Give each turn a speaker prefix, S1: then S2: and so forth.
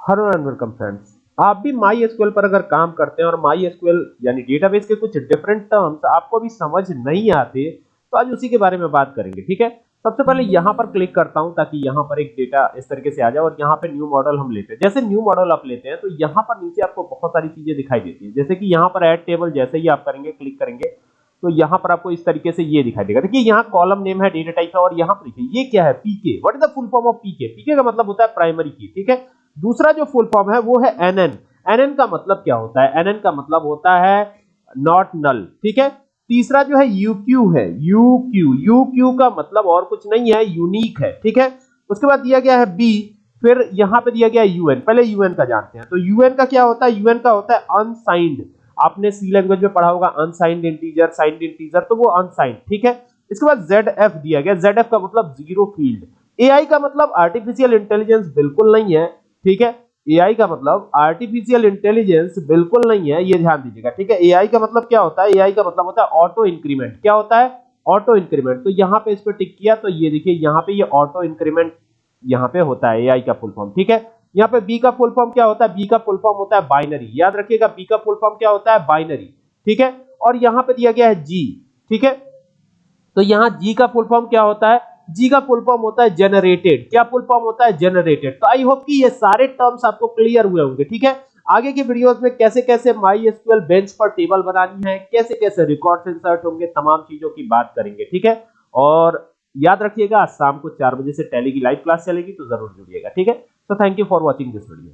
S1: Hello and welcome friends आप भी my SQL पर अगर काम करते हैं और माई एसक्यूएल यानी डेटाबेस के कुछ डिफरेंट टर्म्स आपको भी समझ नहीं आते तो आज उसी के बारे में बात करेंगे, ठीक है? सबसे पहले यहाँ पर क्लिक करता हूँ ताकि यहाँ पर एक डेटा इस तरीके से आ जाए और यहाँ पे न्यू मॉडल हम लेते हैं। जैसे न्यू मॉडल आप लेते हैं तो यहाँ पर नीचे आपको बहुत सारी चीज़ें दिखाई देती है। जैसे कि यहाँ पर ऐड टेबल जैसे ही आप करेंगे क्लिक करेंगे तो यहाँ पर आपको इस तरीके से ये दिखाई देगा। देखिए, यहाँ कॉलम नेम है डेटा टाइप है और यहाँ पर देखिए, ये क्या है? PK what is the full form of PK PK का मतलब होता है प्राइमरी की ठीक है? दूसरा जो फुल फॉर्म है वो है एनएन। एनएन का मतलब क्या होता है? एनएन का मतलब होता है नॉट नल ठीक है? तीसरा जो है यूक्यू है। यूक्यू यूक्यू का मतलब और कुछ नहीं है यूनिक है, ठीक है? उसके बाद दिया गया है बी फिर यहाँ पे दिया गया है यूएन पहले यूएन का जानते हैं। तो यूएन का क्या होता है? यूएन का होता है अनसाइंड आपने सी लैंग्वेज में पढ़ा होगा अनसाइंड इंटीजर साइंड इंटीजर तो वो अनसाइंड ठीक है? इसके बाद जेड एफ़ दिया गया। जेड एफ़ का मतलब ज़ीरो फ़ील्ड एआई का मतलब आर्टिफिशियल इंटेलिजेंस बिल्कुल नहीं है। ठीक है? एआई का मतलब आर्टिफिशियल इंटेलिजेंस बिल्कुल नहीं है, ये ध्यान दीजिएगा, ठीक है? एआई का मतलब क्या होता है? एआई का मतलब होता है ऑटो इंक्रीमेंट क्या होता है? ऑटो इंक्रीमेंट तो यहाँ पे इस पे टिक किया तो ये देखिए, यहाँ पे ये ऑटो इंक्रीमेंट यहाँ पे होता है एआई का फुल फॉर्म ठीक है? यहाँ पे बी का फुल फॉर्म क्या होता है? बी का फुल फॉर्म होता है बाइनरी याद रखिएगा बी का फुल फॉर्म क्या होता है? बाइनरी ठीक है? और यहाँ पे दिया गया है जी ठीक है? तो यहाँ जी का फुल फॉर्म क्या होता है? जी का फुल फॉर्म होता है जनरेटेड क्या फुल फॉर्म होता है? जनरेटेड तो आई होप कि ये सारे टर्म्स आपको क्लियर हुए होंगे, ठीक है? आगे के वीडियोस में कैसे कैसे माई एसक्यूएल बेंच पर टेबल बनानी है, कैसे कैसे रिकॉर्ड्स इंसर्ट होंगे, तमाम चीज़ों की बात करेंगे, ठीक है? और याद रखिएगा शाम को चार बजे से टैली की लाइव क्लास चलेगी तो ज़रूर जुड़िएगा, ठीक है? तो thank you for watching this video